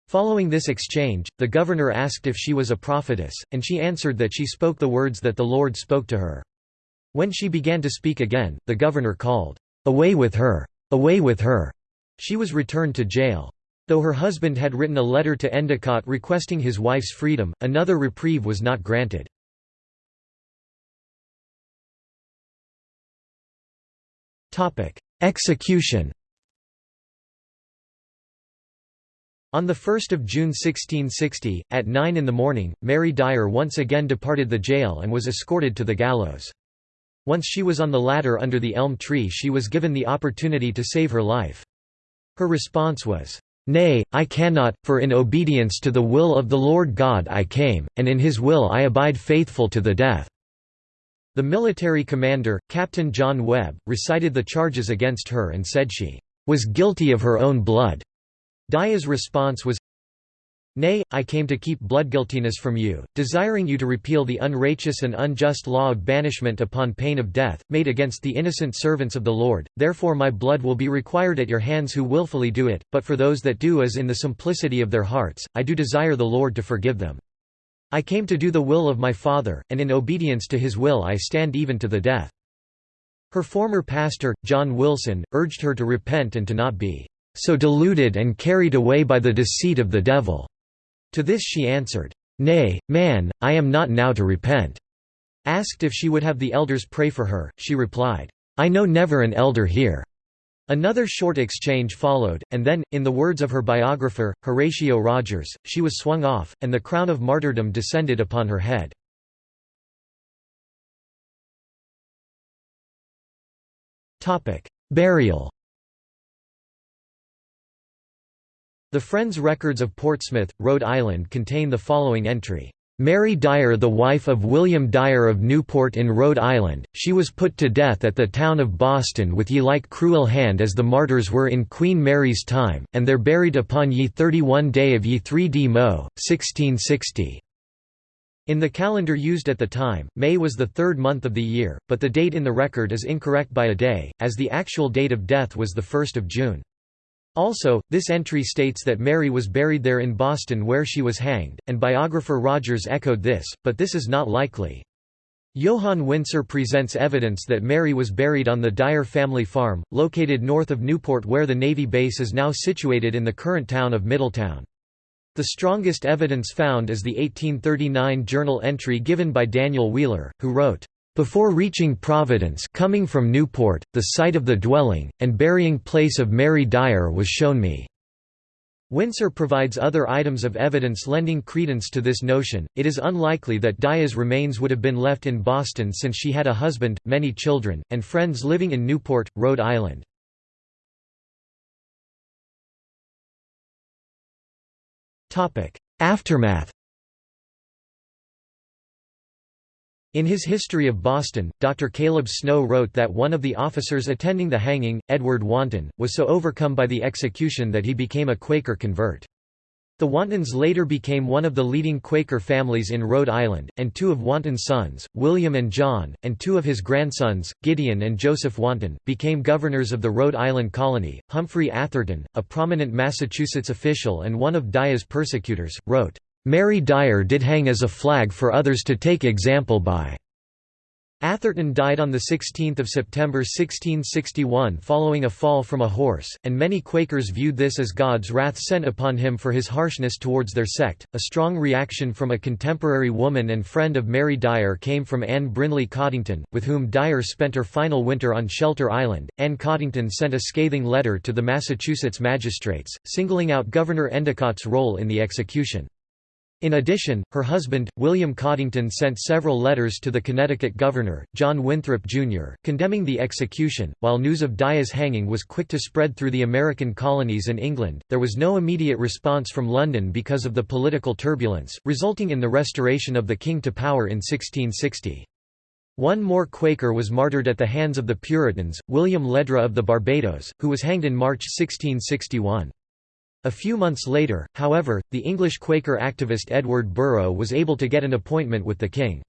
Following this exchange, the governor asked if she was a prophetess, and she answered that she spoke the words that the Lord spoke to her. When she began to speak again, the governor called, "'Away with her! Away with her!' She was returned to jail. Though her husband had written a letter to Endicott requesting his wife's freedom, another reprieve was not granted. Execution On 1 June 1660, at 9 in the morning, Mary Dyer once again departed the jail and was escorted to the gallows. Once she was on the ladder under the elm tree she was given the opportunity to save her life. Her response was, Nay, I cannot, for in obedience to the will of the Lord God I came, and in his will I abide faithful to the death." The military commander, Captain John Webb, recited the charges against her and said she was guilty of her own blood. Dyer's response was, Nay, I came to keep bloodguiltiness from you, desiring you to repeal the unrighteous and unjust law of banishment upon pain of death, made against the innocent servants of the Lord, therefore my blood will be required at your hands who wilfully do it, but for those that do as in the simplicity of their hearts, I do desire the Lord to forgive them. I came to do the will of my Father, and in obedience to his will I stand even to the death. Her former pastor, John Wilson, urged her to repent and to not be so deluded and carried away by the deceit of the devil. To this she answered, Nay, man, I am not now to repent. Asked if she would have the elders pray for her, she replied, I know never an elder here. Another short exchange followed, and then, in the words of her biographer, Horatio Rogers, she was swung off, and the crown of martyrdom descended upon her head. Burial The Friends Records of Portsmouth, Rhode Island contain the following entry. Mary Dyer the wife of William Dyer of Newport in Rhode Island, she was put to death at the town of Boston with ye like cruel hand as the martyrs were in Queen Mary's time, and there buried upon ye 31 day of ye 3 d Mo, 1660. In the calendar used at the time, May was the third month of the year, but the date in the record is incorrect by a day, as the actual date of death was 1 June. Also, this entry states that Mary was buried there in Boston where she was hanged, and biographer Rogers echoed this, but this is not likely. Johan Winsser presents evidence that Mary was buried on the Dyer family farm, located north of Newport where the Navy base is now situated in the current town of Middletown. The strongest evidence found is the 1839 journal entry given by Daniel Wheeler, who wrote, before reaching Providence coming from Newport, the site of the dwelling, and burying place of Mary Dyer was shown me. Winsser provides other items of evidence lending credence to this notion. It is unlikely that Dyer's remains would have been left in Boston since she had a husband, many children, and friends living in Newport, Rhode Island. Aftermath In his History of Boston, Dr. Caleb Snow wrote that one of the officers attending the hanging, Edward Wanton, was so overcome by the execution that he became a Quaker convert. The Wantons later became one of the leading Quaker families in Rhode Island, and two of Wanton's sons, William and John, and two of his grandsons, Gideon and Joseph Wanton, became governors of the Rhode Island colony. Humphrey Atherton, a prominent Massachusetts official and one of Dyer's persecutors, wrote, Mary Dyer did hang as a flag for others to take example by. Atherton died on 16 September 1661 following a fall from a horse, and many Quakers viewed this as God's wrath sent upon him for his harshness towards their sect. A strong reaction from a contemporary woman and friend of Mary Dyer came from Anne Brinley Coddington, with whom Dyer spent her final winter on Shelter Island. Anne Coddington sent a scathing letter to the Massachusetts magistrates, singling out Governor Endicott's role in the execution. In addition, her husband, William Coddington sent several letters to the Connecticut governor, John Winthrop, Jr., condemning the execution. While news of Dyer's hanging was quick to spread through the American colonies and England, there was no immediate response from London because of the political turbulence, resulting in the restoration of the king to power in 1660. One more Quaker was martyred at the hands of the Puritans, William Leddra of the Barbados, who was hanged in March 1661. A few months later, however, the English Quaker activist Edward Burrough was able to get an appointment with the king.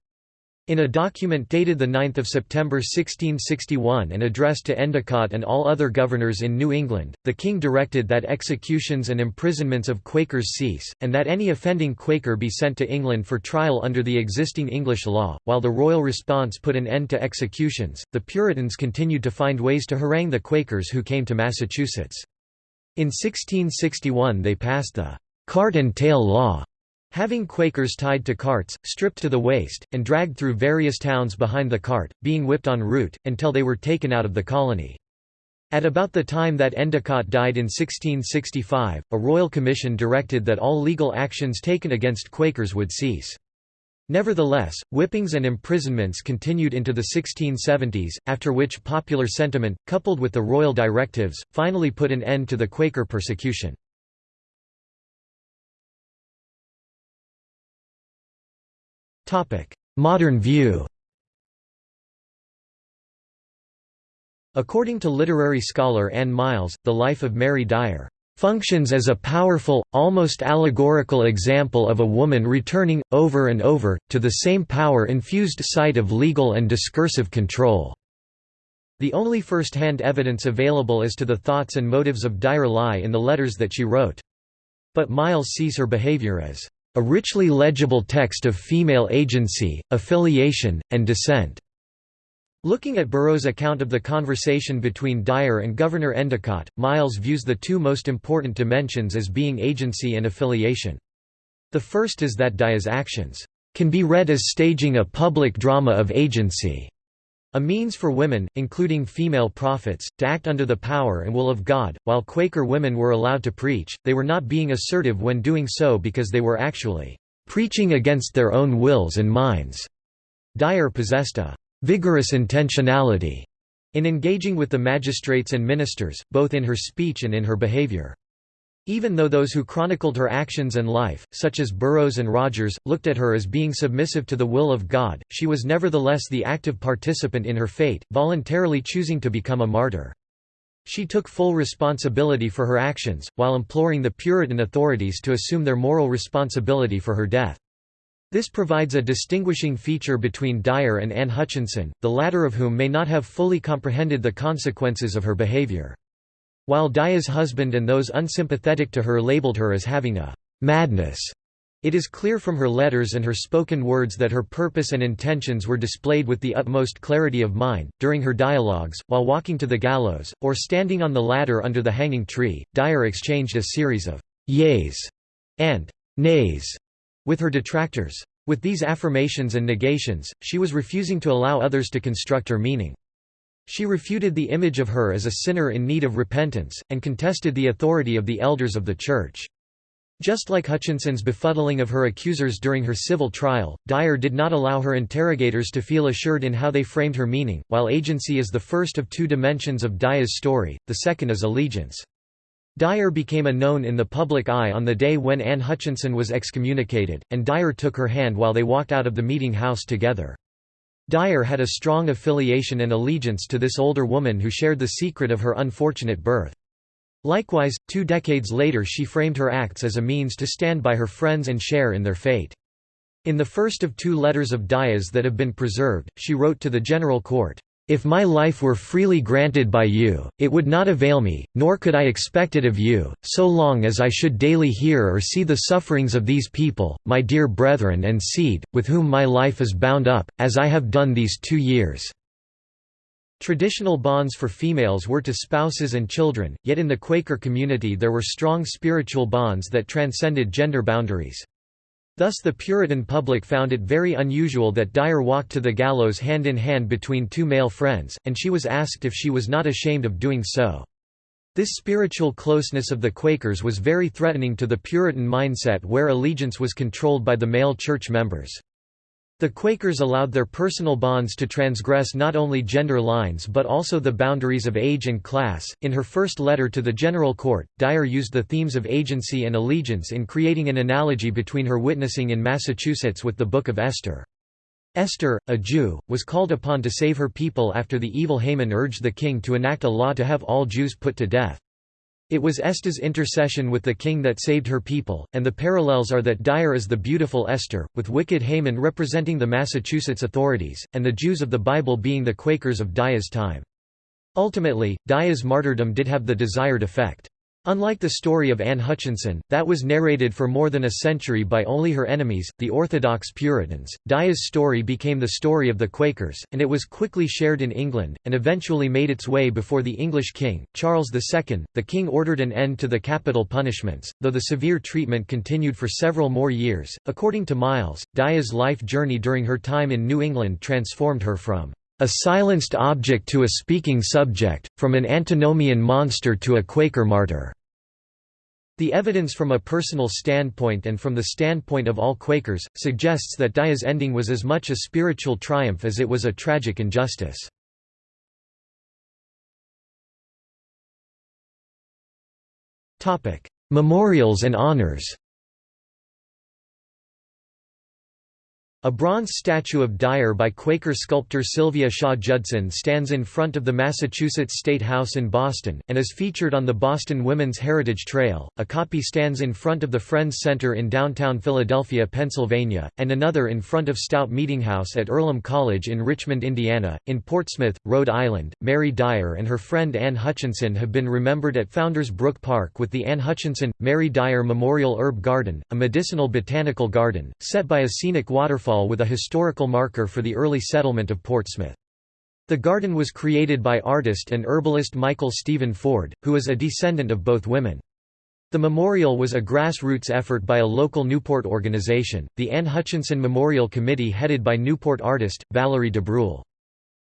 In a document dated 9 September 1661 and addressed to Endicott and all other governors in New England, the king directed that executions and imprisonments of Quakers cease, and that any offending Quaker be sent to England for trial under the existing English law. While the royal response put an end to executions, the Puritans continued to find ways to harangue the Quakers who came to Massachusetts. In 1661 they passed the Cart and Tail Law, Having Quakers tied to carts, stripped to the waist, and dragged through various towns behind the cart, being whipped en route, until they were taken out of the colony. At about the time that Endicott died in 1665, a royal commission directed that all legal actions taken against Quakers would cease. Nevertheless, whippings and imprisonments continued into the 1670s, after which popular sentiment, coupled with the royal directives, finally put an end to the Quaker persecution. Modern view According to literary scholar Anne Myles, the life of Mary Dyer functions as a powerful, almost allegorical example of a woman returning, over and over, to the same power-infused site of legal and discursive control." The only first-hand evidence available as to the thoughts and motives of Dyer lie in the letters that she wrote. But Myles sees her behavior as a richly legible text of female agency, affiliation, and dissent. Looking at Burroughs' account of the conversation between Dyer and Governor Endicott, Myles views the two most important dimensions as being agency and affiliation. The first is that Dyer's actions can be read as staging a public drama of agency. A means for women, including female prophets, to act under the power and will of God. While Quaker women were allowed to preach, they were not being assertive when doing so because they were actually preaching against their own wills and minds. Dyer possessed a vigorous intentionality in engaging with the magistrates and ministers, both in her speech and in her behavior. Even though those who chronicled her actions and life, such as Burroughs and Rogers, looked at her as being submissive to the will of God, she was nevertheless the active participant in her fate, voluntarily choosing to become a martyr. She took full responsibility for her actions, while imploring the Puritan authorities to assume their moral responsibility for her death. This provides a distinguishing feature between Dyer and Anne Hutchinson, the latter of whom may not have fully comprehended the consequences of her behavior. While Dyer's husband and those unsympathetic to her labeled her as having a «madness», it is clear from her letters and her spoken words that her purpose and intentions were displayed with the utmost clarity of mind. During her dialogues, while walking to the gallows, or standing on the ladder under the hanging tree, Dyer exchanged a series of yeas and nays with her detractors. With these affirmations and negations, she was refusing to allow others to construct her meaning. She refuted the image of her as a sinner in need of repentance, and contested the authority of the elders of the Church. Just like Hutchinson's befuddling of her accusers during her civil trial, Dyer did not allow her interrogators to feel assured in how they framed her meaning. While agency is the first of two dimensions of Dyer's story, the second is allegiance. Dyer became a known in the public eye on the day when Anne Hutchinson was excommunicated, and Dyer took her hand while they walked out of the meeting house together. Dyer had a strong affiliation and allegiance to this older woman who shared the secret of her unfortunate birth. Likewise, two decades later she framed her acts as a means to stand by her friends and share in their fate. In the first of two letters of Dyer's that have been preserved, she wrote to the General Court, if my life were freely granted by you, it would not avail me, nor could I expect it of you, so long as I should daily hear or see the sufferings of these people, my dear brethren and seed, with whom my life is bound up, as I have done these two years." Traditional bonds for females were to spouses and children, yet in the Quaker community there were strong spiritual bonds that transcended gender boundaries. Thus the Puritan public found it very unusual that Dyer walked to the gallows hand in hand between two male friends, and she was asked if she was not ashamed of doing so. This spiritual closeness of the Quakers was very threatening to the Puritan mindset where allegiance was controlled by the male church members. The Quakers allowed their personal bonds to transgress not only gender lines but also the boundaries of age and class. In her first letter to the General Court, Dyer used the themes of agency and allegiance in creating an analogy between her witnessing in Massachusetts with the Book of Esther. Esther, a Jew, was called upon to save her people after the evil Haman urged the king to enact a law to have all Jews put to death. It was Esther's intercession with the king that saved her people, and the parallels are that Dyer is the beautiful Esther, with wicked Haman representing the Massachusetts authorities, and the Jews of the Bible being the Quakers of Dyer's time. Ultimately, Dyer's martyrdom did have the desired effect. Unlike the story of Anne Hutchinson, that was narrated for more than a century by only her enemies, the Orthodox Puritans, Dyer's story became the story of the Quakers, and it was quickly shared in England, and eventually made its way before the English king, Charles II. The king ordered an end to the capital punishments, though the severe treatment continued for several more years. According to Myles, Dyer's life journey during her time in New England transformed her from a silenced object to a speaking subject, from an antinomian monster to a Quaker martyr. The evidence from a personal standpoint and from the standpoint of all Quakers, suggests that Dyer's ending was as much a spiritual triumph as it was a tragic injustice. Memorials and honors A bronze statue of Dyer by Quaker sculptor Sylvia Shaw Judson stands in front of the Massachusetts State House in Boston, and is featured on the Boston Women's Heritage Trail. A copy stands in front of the Friends Center in downtown Philadelphia, Pennsylvania, and another in front of Stout Meeting House at Earlham College in Richmond, Indiana. In Portsmouth, Rhode Island, Mary Dyer and her friend Anne Hutchinson have been remembered at Founders Brook Park with the Anne Hutchinson Mary Dyer Memorial Herb Garden, a medicinal botanical garden, set by a scenic waterfall with a historical marker for the early settlement of Portsmouth. The garden was created by artist and herbalist Michael Stephen Ford, who is a descendant of both women. The memorial was a grassroots effort by a local Newport organization, the Anne Hutchinson Memorial Committee headed by Newport artist, Valerie DeBrule.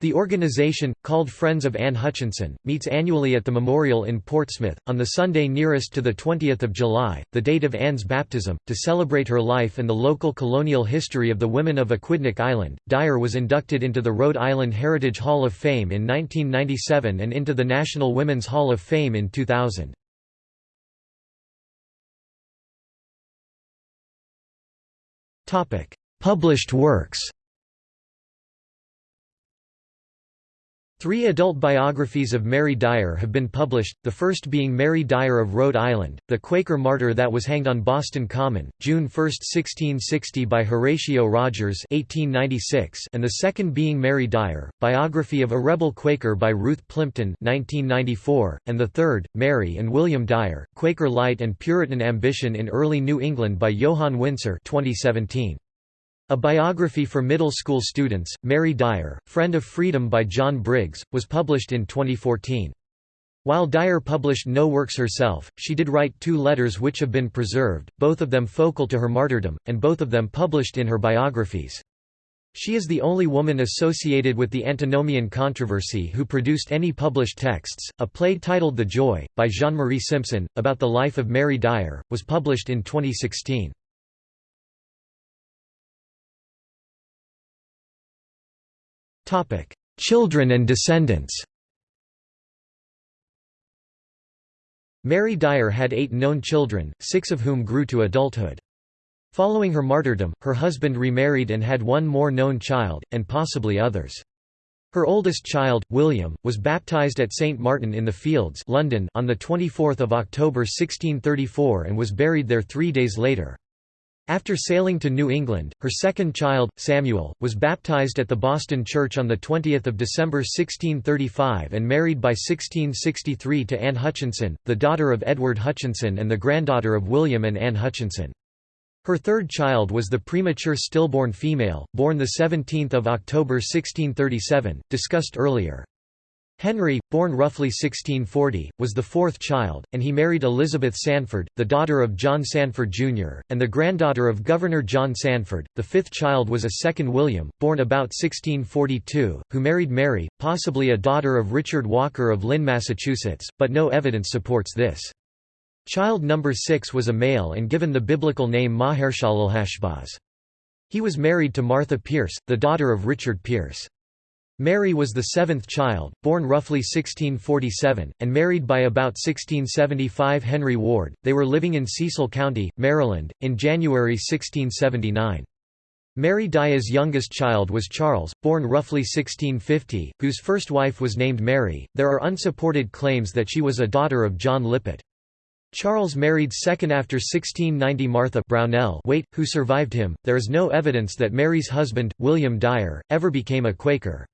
The organization, called Friends of Anne Hutchinson, meets annually at the memorial in Portsmouth, on the Sunday nearest to 20 July, the date of Anne's baptism, to celebrate her life and the local colonial history of the women of Aquidneck Island. Dyer was inducted into the Rhode Island Heritage Hall of Fame in 1997 and into the National Women's Hall of Fame in 2000. Published works Three adult biographies of Mary Dyer have been published, the first being Mary Dyer of Rhode Island, the Quaker martyr that was hanged on Boston Common, June 1, 1660 by Horatio Rogers 1896, and the second being Mary Dyer, biography of a rebel Quaker by Ruth Plimpton 1994, and the third, Mary and William Dyer, Quaker Light and Puritan Ambition in Early New England by Johan Winsser 2017. A biography for middle school students, Mary Dyer, Friend of Freedom by John Briggs, was published in 2014. While Dyer published no works herself, she did write two letters which have been preserved, both of them focal to her martyrdom, and both of them published in her biographies. She is the only woman associated with the antinomian controversy who produced any published texts. A play titled The Joy, by Jean Marie Simpson, about the life of Mary Dyer, was published in 2016. Children and descendants Mary Dyer had eight known children, six of whom grew to adulthood. Following her martyrdom, her husband remarried and had one more known child, and possibly others. Her oldest child, William, was baptized at St. Martin in the Fields London on 24 October 1634 and was buried there three days later. After sailing to New England, her second child, Samuel, was baptized at the Boston Church on 20 December 1635 and married by 1663 to Anne Hutchinson, the daughter of Edward Hutchinson and the granddaughter of William and Anne Hutchinson. Her third child was the premature stillborn female, born 17 October 1637, discussed earlier. Henry, born roughly 1640, was the fourth child, and he married Elizabeth Sanford, the daughter of John Sanford Jr., and the granddaughter of Governor John Sanford. The fifth child was a second William, born about 1642, who married Mary, possibly a daughter of Richard Walker of Lynn, Massachusetts, but no evidence supports this. Child number six was a male and given the biblical name Mahershalalhashbaz. He was married to Martha Pierce, the daughter of Richard Pierce. Mary was the seventh child, born roughly 1647, and married by about 1675 Henry Ward. They were living in Cecil County, Maryland, in January 1679. Mary Dyer's youngest child was Charles, born roughly 1650, whose first wife was named Mary. There are unsupported claims that she was a daughter of John Lippitt. Charles married second after 1690 Martha Brownell Waite, who survived him. There is no evidence that Mary's husband, William Dyer, ever became a Quaker.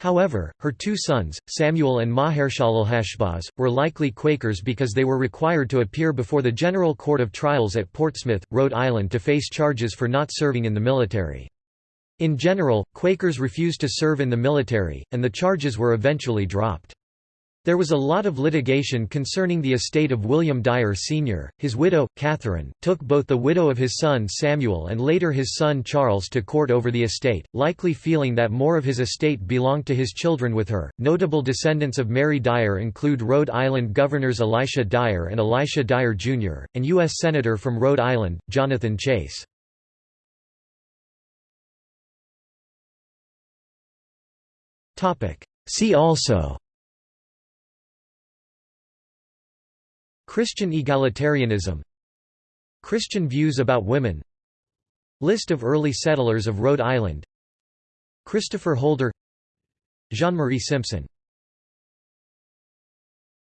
However, her two sons, Samuel and Mahershalalhashbaz, were likely Quakers because they were required to appear before the General Court of Trials at Portsmouth, Rhode Island to face charges for not serving in the military. In general, Quakers refused to serve in the military, and the charges were eventually dropped. There was a lot of litigation concerning the estate of William Dyer Sr. His widow, Catherine, took both the widow of his son Samuel and later his son Charles to court over the estate, likely feeling that more of his estate belonged to his children with her. Notable descendants of Mary Dyer include Rhode Island Governors Elisha Dyer and Elisha Dyer Jr., and U.S. Senator from Rhode Island, Jonathan Chase. See also Christian egalitarianism Christian views about women List of early settlers of Rhode Island Christopher Holder Jean-Marie Simpson